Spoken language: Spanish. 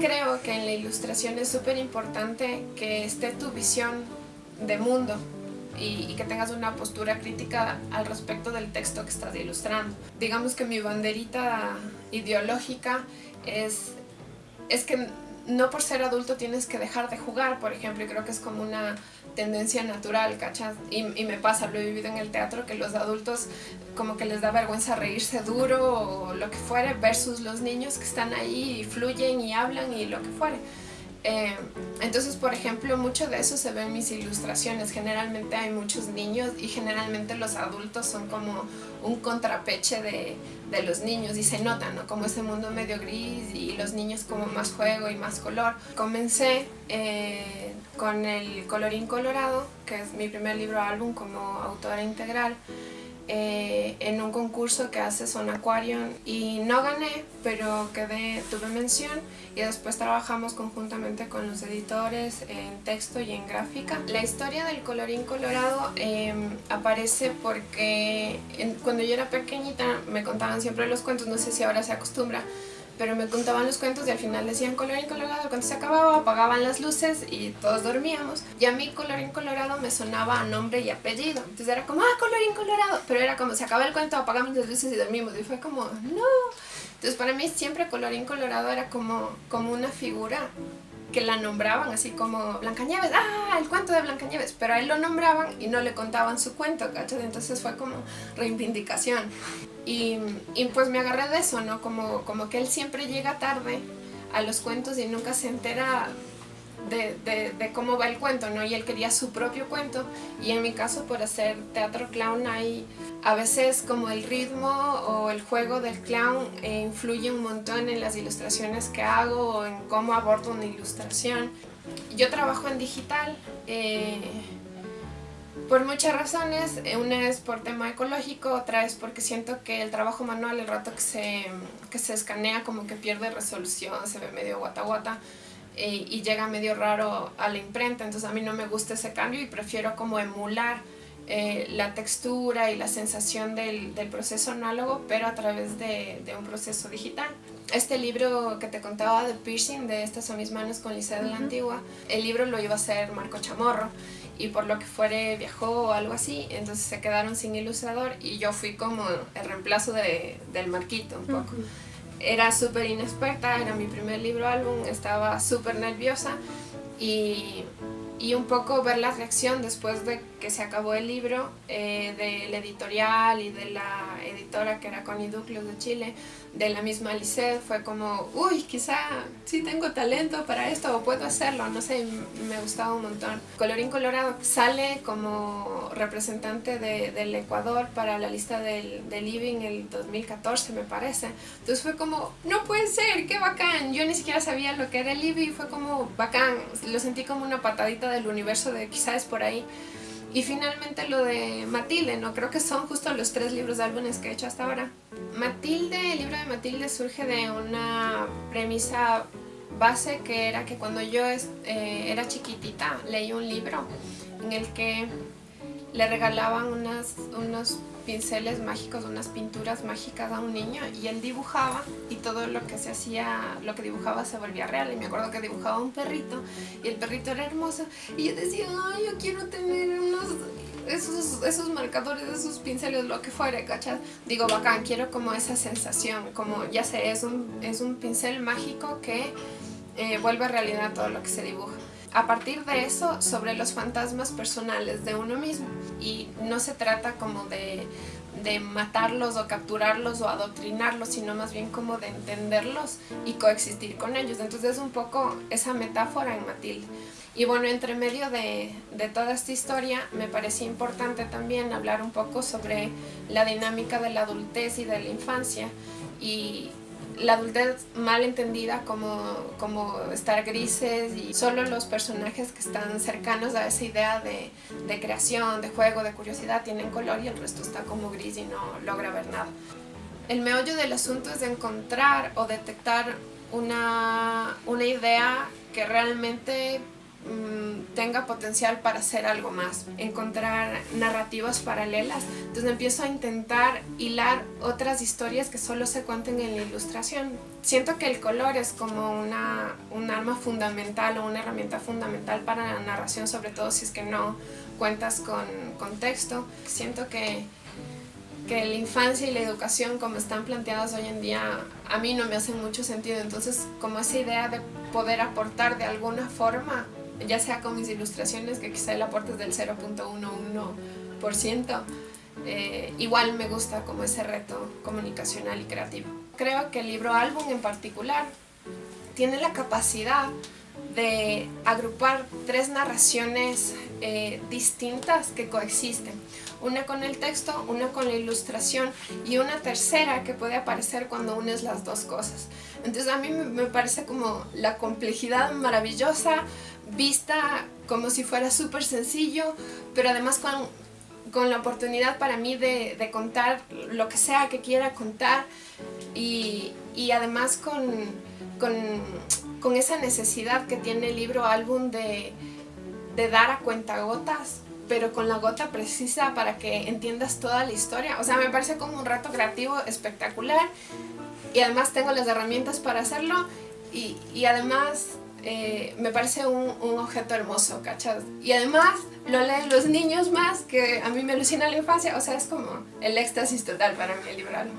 Creo que en la ilustración es súper importante que esté tu visión de mundo y, que tengas una postura crítica al respecto del texto que estás ilustrando. Digamos que mi banderita ideológica es, es que no por ser adulto tienes que dejar de jugar, por ejemplo, y creo que es como una tendencia natural, ¿cachas? Y, y, me pasa, lo he vivido en el teatro, que los adultos como que les da vergüenza reírse duro o lo que fuere, versus los niños que están ahí y fluyen y hablan y lo que fuere. Eh, entonces, por ejemplo, mucho de eso se ve en mis ilustraciones. Generalmente hay muchos niños y generalmente los adultos son como un contrapeche de, de los niños y se nota, ¿no? Como ese mundo medio gris y los niños como más juego y más color. Comencé eh, con el Colorín Colorado, que es mi primer libro álbum como autora integral. Eh, en un concurso que hace Son Aquarium y no gané, pero quedé, tuve mención y después trabajamos conjuntamente con los editores en texto y en gráfica. La historia del colorín colorado em, aparece porque cuando yo era pequeñita me contaban siempre los cuentos, no sé si ahora se acostumbra, pero me contaban los cuentos y al final decían colorín colorado, cuando se acababa apagaban las luces y todos dormíamos. Y a mí colorín colorado me sonaba a nombre y apellido. Entonces era como, ah, colorín colorado. Pero era como, se acaba el cuento, apagamos las luces y dormimos. Y fue como, no. Entonces para mí siempre colorín colorado era como, como una figura que la nombraban así como Blancanieves, ah, el cuento de Blancanieves, pero a él lo nombraban y no le contaban su cuento. Entonces fue como reivindicación. Y, y, pues me agarré de eso, ¿no? Como, como que él siempre llega tarde a los cuentos y nunca se entera de, de, cómo va el cuento, ¿no? Y él quería su propio cuento y en mi caso por hacer teatro clown hay a veces como el ritmo o el juego del clown eh, influye un montón en las ilustraciones que hago o en cómo abordo una ilustración. Yo trabajo en digital eh, por muchas razones, eh, una es por tema ecológico, otra es porque siento que el trabajo manual el rato que se, que se escanea como que pierde resolución, se ve medio guata guata. Eh, y llega medio raro a la imprenta, entonces a mí no me gusta ese cambio y prefiero como emular eh, la textura y la sensación del, del, proceso análogo, pero a través de, de, un proceso digital. Este libro que te contaba de piercing, de Estas son mis manos con Licea de la Antigua, el libro lo iba a hacer Marco Chamorro y por lo que fuere viajó o algo así, entonces se quedaron sin ilustrador y yo fui como el reemplazo de, del Marquito un poco era súper inexperta, era mi primer libro álbum, estaba súper nerviosa y, y, un poco ver la reacción después de que se acabó el libro eh, del editorial y de la editora que era Connie Duclos de Chile, de la misma Lisset, fue como, uy, quizá sí tengo talento para esto o puedo hacerlo, no sé, me gustaba un montón. Colorín Colorado sale como representante de, del Ecuador para la lista del, del Living el 2014 me parece, entonces fue como, no puede ser, qué bacán, yo ni siquiera sabía lo que era el Living, fue como bacán, lo sentí como una patadita del universo de quizás por ahí. Y finalmente lo de Matilde, ¿no? Creo que son justo los tres libros de álbumes que he hecho hasta ahora. Matilde, el libro de Matilde surge de una premisa base que era que cuando yo eh, era chiquitita leí un libro en el que le regalaban unas, unos pinceles mágicos, unas pinturas mágicas a un niño y él dibujaba y todo lo que se hacía, lo que dibujaba se volvía real. Y me acuerdo que dibujaba un perrito y el perrito era hermoso. Y yo decía, ay, yo quiero tener unos, esos, esos marcadores, esos pinceles, lo que fuera, ¿cachas? Digo, bacán, quiero como esa sensación, como ya sé, es un, es un pincel mágico que eh, vuelve realidad todo lo que se dibuja a partir de eso sobre los fantasmas personales de uno mismo. Y no se trata como de, de, matarlos o capturarlos o adoctrinarlos sino más bien como de entenderlos y coexistir con ellos. Entonces es un poco esa metáfora en Matilde. Y bueno entre medio de, de toda esta historia me parecía importante también hablar un poco sobre la dinámica de la adultez y de la infancia. Y la adultez mal entendida como, como estar grises y solo los personajes que están cercanos a esa idea de, de, creación, de juego, de curiosidad tienen color y el resto está como gris y no logra ver nada. El meollo del asunto es encontrar o detectar una, una idea que realmente mm, tenga potencial para hacer algo más, encontrar narrativas paralelas. Entonces empiezo a intentar hilar otras historias que solo se cuenten en la ilustración. Siento que el color es como una, un arma fundamental o una herramienta fundamental para la narración, sobre todo si es que no cuentas con contexto. Siento que que la infancia y la educación como están planteadas hoy en día a mí no me hacen mucho sentido. Entonces como esa idea de poder aportar de alguna forma, ya sea con mis ilustraciones, que quizá el aporte es del 0.11%, eh, igual me gusta como ese reto comunicacional y creativo. Creo que el libro álbum en particular tiene la capacidad de agrupar tres narraciones eh, distintas que coexisten. Una con el texto, una con la ilustración y una tercera que puede aparecer cuando unes las dos cosas. Entonces a mí me parece como la complejidad maravillosa, vista como si fuera súper sencillo, pero además con, con, la oportunidad para mí de, contar lo que sea que quiera contar y, y además con, con con esa necesidad que tiene el libro álbum de, de dar a cuentagotas pero con la gota precisa para que entiendas toda la historia. O sea, me parece como un rato creativo espectacular y además tengo las herramientas para hacerlo y, y además eh, me parece un, objeto hermoso, ¿cachas? Y además lo leen los niños más, que a mí me alucina la infancia, o sea, es como el éxtasis total para mí el libro álbum.